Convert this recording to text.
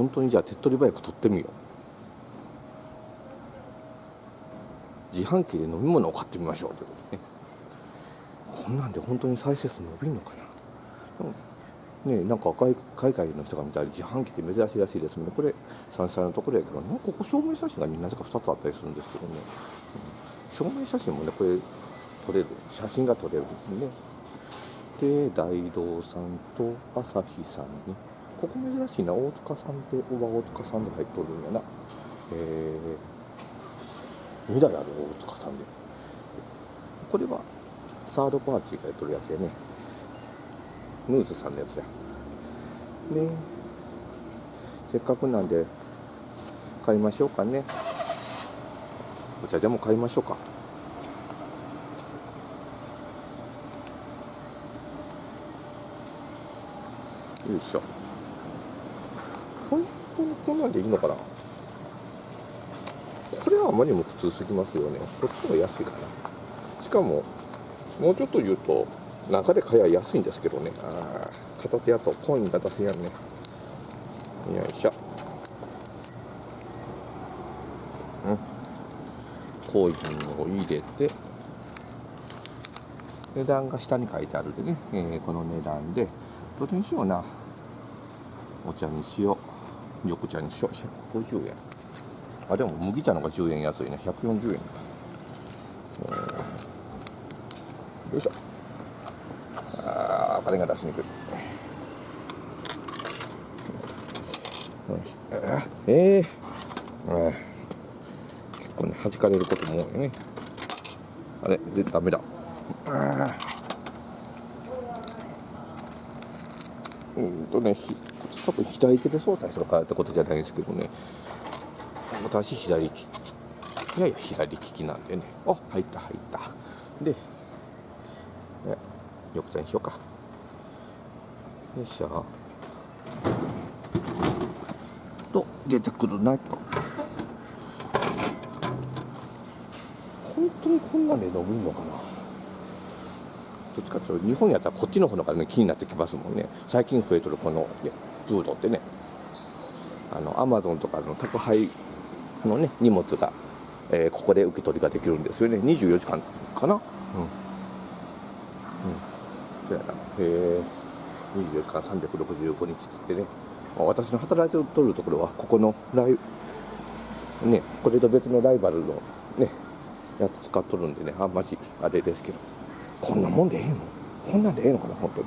本当にじゃあ手っ取り早く取ってみよう。自販機で飲み物を買ってみましょうということね。こんなんで本当に再生数伸びるのかな。ねなんか海海外の人が見たら自販機って珍しいらしいですもんね。これ山菜のところやけどなんかここ証明写真がなぜか2つあったりするんですけどね、うん、証明写真もねこれ撮れる。写真が撮れるんでね。で大道さんと朝日さんね。ここ珍しいな。大塚さんで小川大塚さんで入っとるんやな。えー、2台ある大塚さんで。これはサードパーティーがやっとるやつやね。ヌーズさんのやつや。でせっかくなんで買いましょうかね。お茶でも買いましょうか。よいしょ。本当にこんなんでいいのかな？これはあまりにも普通すぎますよね。こっちの方が安いかな。しかももうちょっと言うと中で買えば安いんですけどね。ああ片手やとコインが出せやんね。よいしょ。うん。コインを入れて値段が下に書いてあるでね、えー、この値段で。どれにしような。お茶にしよう。緑茶にしよう。150円。あでも麦茶の方が10円安いね。140円か、よいしょ。ああ金が出しにくい。ええー、結構ね弾かれることも多いね。あれでダメだ。うん。とね多分左手で操作するからってことじゃないですけどね。私左利きいやいや左利きなんでね。あ入った入った。で緑茶にしようか。よいしょ。と出てくるなと。本当にこんなんで伸びるのかな。どっちかというと日本やったらこっちの方がね気になってきますもんね。最近増えとるこのフードってね。あのアマゾンとかの宅配のね荷物が、えー、ここで受け取りができるんですよね。24時間かな？うん。そうやな。へえ24時間365日っつってね。私の働いてるところはここのライねこれと別のライバルのねやつ使っとるんでね。あんまりあれですけど。こんなもんでええの？こんなんでええのかな？本当に